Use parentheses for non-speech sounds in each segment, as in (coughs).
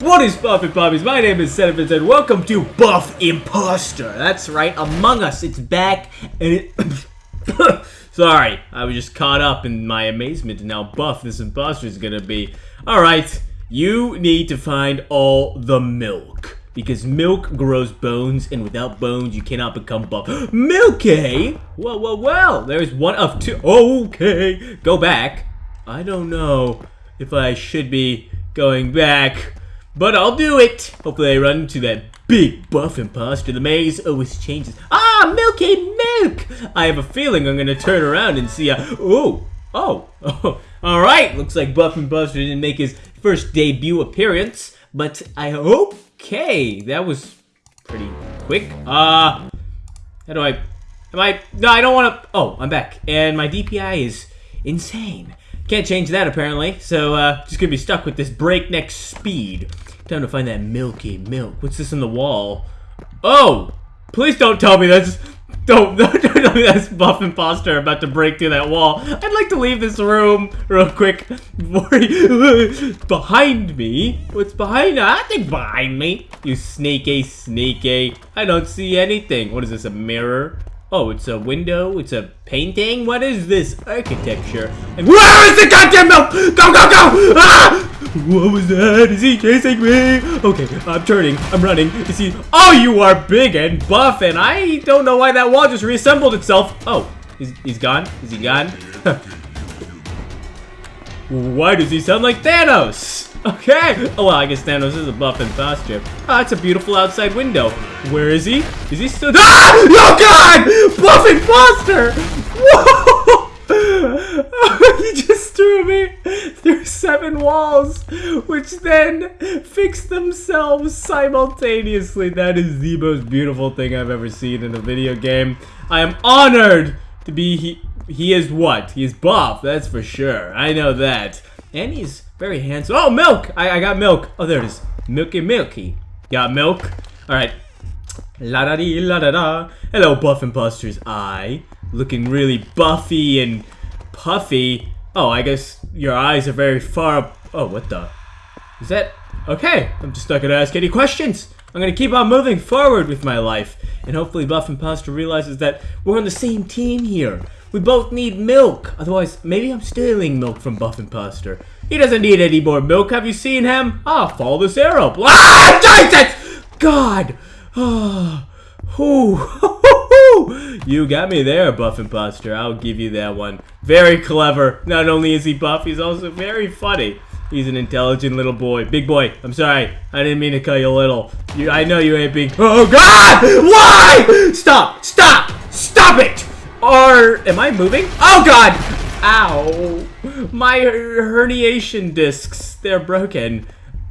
What is poppin' poppies? My name is Sentiments and welcome to Buff Imposter. That's right, Among Us. It's back and it... (coughs) Sorry, I was just caught up in my amazement and buff this imposter is gonna be. Alright, you need to find all the milk. Because milk grows bones, and without bones, you cannot become buff. (gasps) Milky! Eh? Well, well, well, there's one of two. Okay, go back. I don't know if I should be going back, but I'll do it. Hopefully I run into that big buff imposter. The maze always changes. Ah, Milky Milk! I have a feeling I'm gonna turn around and see a, oh, oh, oh. (laughs) All right, looks like Buff Imposter didn't make his first debut appearance, but I hope, okay, that was pretty quick. Uh, how do I, am I, no, I don't want to, oh, I'm back, and my DPI is insane. Can't change that apparently, so uh, just gonna be stuck with this breakneck speed. Time to find that milky milk. What's this in the wall? Oh! Please don't tell me that's... Don't, (laughs) don't tell me that's Buff Imposter about to break through that wall. I'd like to leave this room real quick. (laughs) behind me? What's behind? I think behind me. You sneaky, sneaky. I don't see anything. What is this, a mirror? Oh, it's a window? It's a painting? What is this architecture? And where is the goddamn milk? Go, go, go! Ah! What was that? Is he chasing me? Okay, I'm turning. I'm running. Is he? Oh, you are big and buff, and I don't know why that wall just reassembled itself. Oh, he's, he's gone? Is he gone? (laughs) why does he sound like Thanos? Okay. Oh, well, I guess Thanos is a buff imposter. Ah, it's a beautiful outside window. Where is he? Is he still- Ah! Oh, God! Buff imposter! Whoa! (laughs) he just threw me through seven walls, which then fix themselves simultaneously. That is the most beautiful thing I've ever seen in a video game. I am honored to be he. He is what? He is buff, that's for sure. I know that. And he's very handsome. Oh, milk! I, I got milk. Oh, there it is. Milky Milky. Got milk. Alright. La da dee la da da. Hello, Buff Imposters. I, looking really buffy and puffy. Oh, I guess your eyes are very far up. Oh, what the? Is that? Okay, I'm just not gonna ask any questions. I'm gonna keep on moving forward with my life. And hopefully Buff Imposter realizes that we're on the same team here. We both need milk. Otherwise, maybe I'm stealing milk from Buff Imposter. He doesn't need any more milk. Have you seen him? Ah, follow this arrow. Ah, Jesus! God! (sighs) Oh, (laughs) you got me there, Buff Imposter. I'll give you that one. Very clever. Not only is he buff, he's also very funny. He's an intelligent little boy. Big boy. I'm sorry. I didn't mean to call you little. You, I know you ain't big. Oh, God! Why? Stop! Stop! Stop it! Or, am I moving? Oh, God! Ow. My herniation discs. They're broken.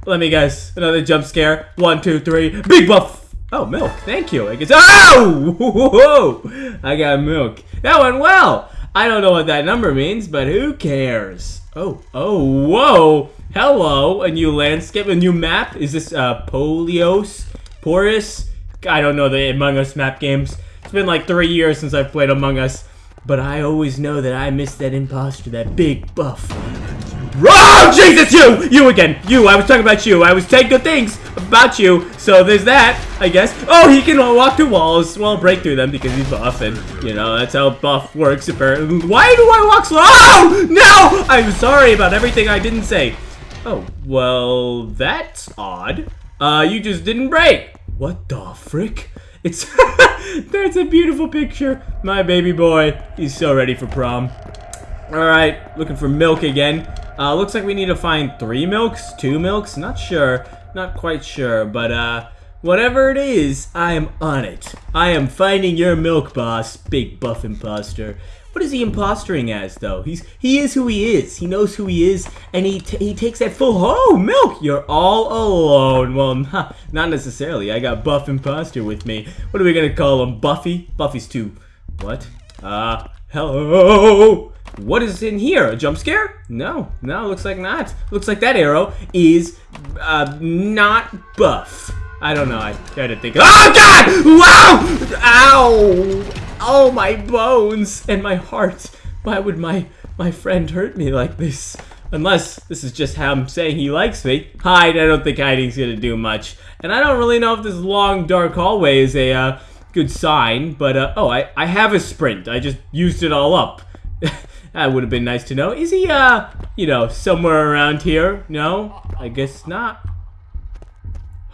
Let me guess. Another jump scare. One, two, three. Big buff. Oh, milk. Thank you. I guess. Oh! (laughs) I got milk. That went well. I don't know what that number means, but who cares? Oh, oh, whoa. Hello. A new landscape, a new map. Is this uh, Polios? Porus? I don't know the Among Us map games. It's been like three years since I've played Among Us. But I always know that I missed that imposter, that big buff. Oh, Jesus, you! You again. You, I was talking about you. I was saying good things about you. So there's that, I guess. Oh, he can walk through walls. Well, break through them because he's buff. And, you know, that's how buff works, apparently. Why do I walk slow? Oh, no! I'm sorry about everything I didn't say. Oh, well, that's odd. Uh, you just didn't break. What the frick? It's (laughs) that's a beautiful picture. My baby boy, he's so ready for prom. All right, looking for milk again. Uh, looks like we need to find three milks, two milks, not sure, not quite sure, but uh, whatever it is, I am on it. I am finding your milk, boss, big buff imposter. What is he impostering as, though? He's he is who he is. He knows who he is, and he he takes that full. Oh, milk! You're all alone. Well, (laughs) not, not necessarily. I got Buff Imposter with me. What are we gonna call him? Buffy? Buffy's too. What? Uh, hello. What is in here? A jump scare? No, no, looks like not. Looks like that arrow is uh, not buff. I don't know. I tried to think. Oh God! Wow! Ow! Oh, my bones and my heart. Why would my my friend hurt me like this? Unless this is just how I'm saying he likes me. Hide, I don't think hiding's gonna do much. And I don't really know if this long dark hallway is a uh, good sign, but uh, oh, I, I have a sprint. I just used it all up. (laughs) that would have been nice to know. Is he, uh, you know, somewhere around here? No? I guess not.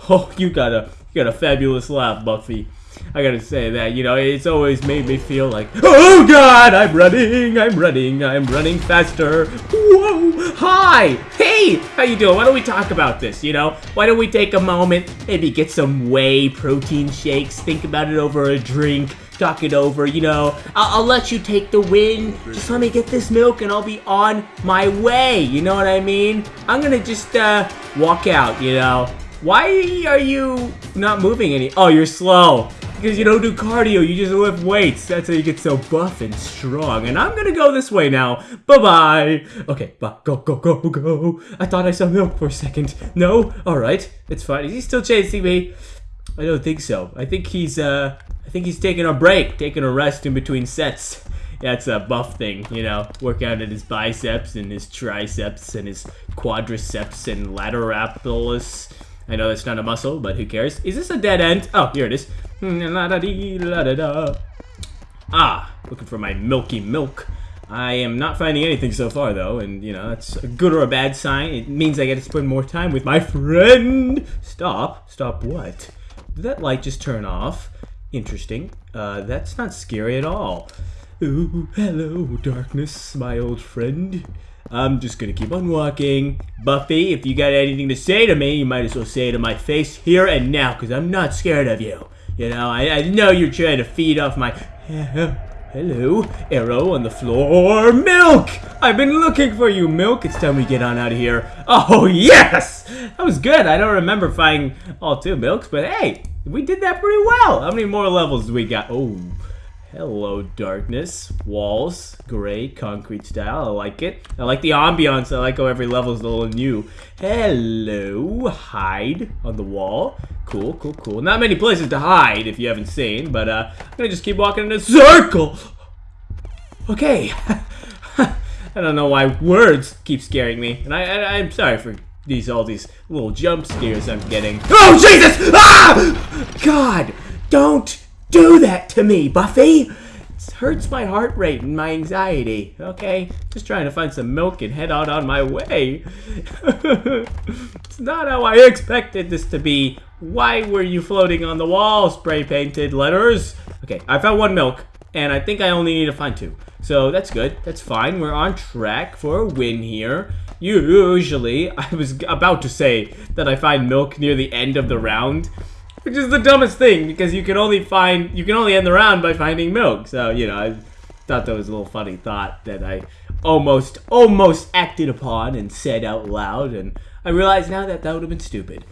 Oh, you got a, you got a fabulous laugh, Buffy. I gotta say that, you know, it's always made me feel like, oh god, I'm running, I'm running, I'm running faster. Whoa, hi, hey, how you doing? Why don't we talk about this, you know? Why don't we take a moment, maybe get some whey protein shakes, think about it over a drink, talk it over, you know. I'll, I'll let you take the win. Just let me get this milk and I'll be on my way, you know what I mean? I'm gonna just, uh, walk out, you know. Why are you not moving any? Oh, you're slow. Because you don't do cardio, you just lift weights. That's how you get so buff and strong. And I'm gonna go this way now. Bye-bye. Okay, bye. Go, go, go, go. I thought I saw milk for a second. No? Alright. It's fine. Is he still chasing me? I don't think so. I think he's, uh, I think he's taking a break, taking a rest in between sets. That's a buff thing, you know, work out at his biceps and his triceps and his quadriceps and lateralus. I know that's not a muscle, but who cares? Is this a dead end? Oh, here it is. Ah, looking for my milky milk. I am not finding anything so far, though, and, you know, that's a good or a bad sign. It means I get to spend more time with my friend. Stop. Stop what? Did that light just turn off? Interesting. Uh, that's not scary at all. Ooh, hello, darkness, my old friend. I'm just gonna keep on walking. Buffy, if you got anything to say to me, you might as well say it to my face here and now, because I'm not scared of you. You know, I, I know you're trying to feed off my... Hello, arrow on the floor. Milk! I've been looking for you, Milk. It's time we get on out of here. Oh, yes! That was good. I don't remember finding all two milks, but hey, we did that pretty well. How many more levels do we got? Oh, Hello, darkness. Walls, gray, concrete style. I like it. I like the ambiance. I like how every level is a little new. Hello, hide on the wall. Cool, cool, cool. Not many places to hide if you haven't seen, but uh, I'm gonna just keep walking in a circle. Okay. (laughs) I don't know why words keep scaring me, and I, I I'm sorry for these all these little jump scares I'm getting. Oh Jesus! Ah! God, don't do that to me, Buffy! It hurts my heart rate and my anxiety, okay? Just trying to find some milk and head out on my way. (laughs) it's not how I expected this to be. Why were you floating on the wall, spray-painted letters? Okay, I found one milk, and I think I only need to find two. So that's good. That's fine. We're on track for a win here. Usually, I was about to say that I find milk near the end of the round, which is the dumbest thing, because you can only find, you can only end the round by finding milk. So, you know, I thought that was a little funny thought that I almost, almost acted upon and said out loud. And I realize now that that would have been stupid.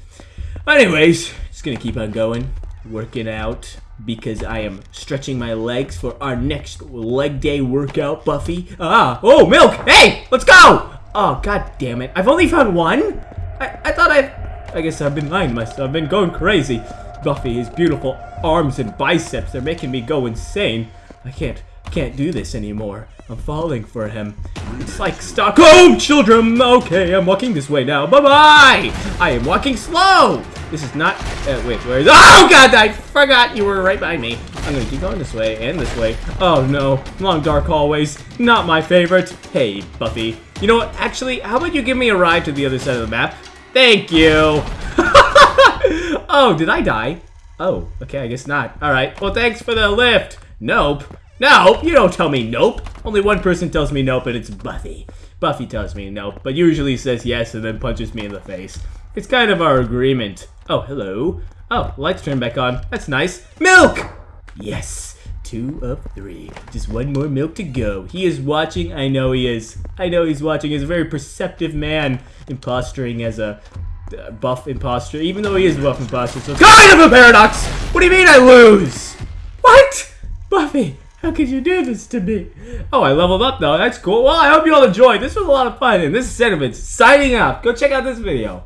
Anyways, just gonna keep on going, working out, because I am stretching my legs for our next leg day workout, Buffy. Ah, oh, milk! Hey, let's go! Oh, god damn it. I've only found one? I, I thought I I guess I've been lying to myself. I've been going crazy. Buffy, his beautiful arms and biceps, they're making me go insane. I can't, can't do this anymore. I'm falling for him. It's like Stockholm children. Okay, I'm walking this way now. Bye-bye. I am walking slow. This is not, uh, wait, where is, oh God, I forgot you were right behind me. I'm gonna keep going this way and this way. Oh no, long dark hallways, not my favorite. Hey, Buffy. You know what, actually, how about you give me a ride to the other side of the map? Thank you. (laughs) (laughs) oh, did I die? Oh, okay, I guess not. All right, well, thanks for the lift. Nope. Nope, you don't tell me nope. Only one person tells me nope, and it's Buffy. Buffy tells me nope, but usually says yes and then punches me in the face. It's kind of our agreement. Oh, hello. Oh, lights turned back on. That's nice. Milk! Yes, two of three. Just one more milk to go. He is watching. I know he is. I know he's watching. He's a very perceptive man imposturing as a buff imposter, even though he is buff imposter. So kind of a paradox. What do you mean I lose? What? Buffy, how could you do this to me? Oh, I leveled up though. That's cool. Well, I hope you all enjoyed. This was a lot of fun. And this is Sentiments signing off. Go check out this video.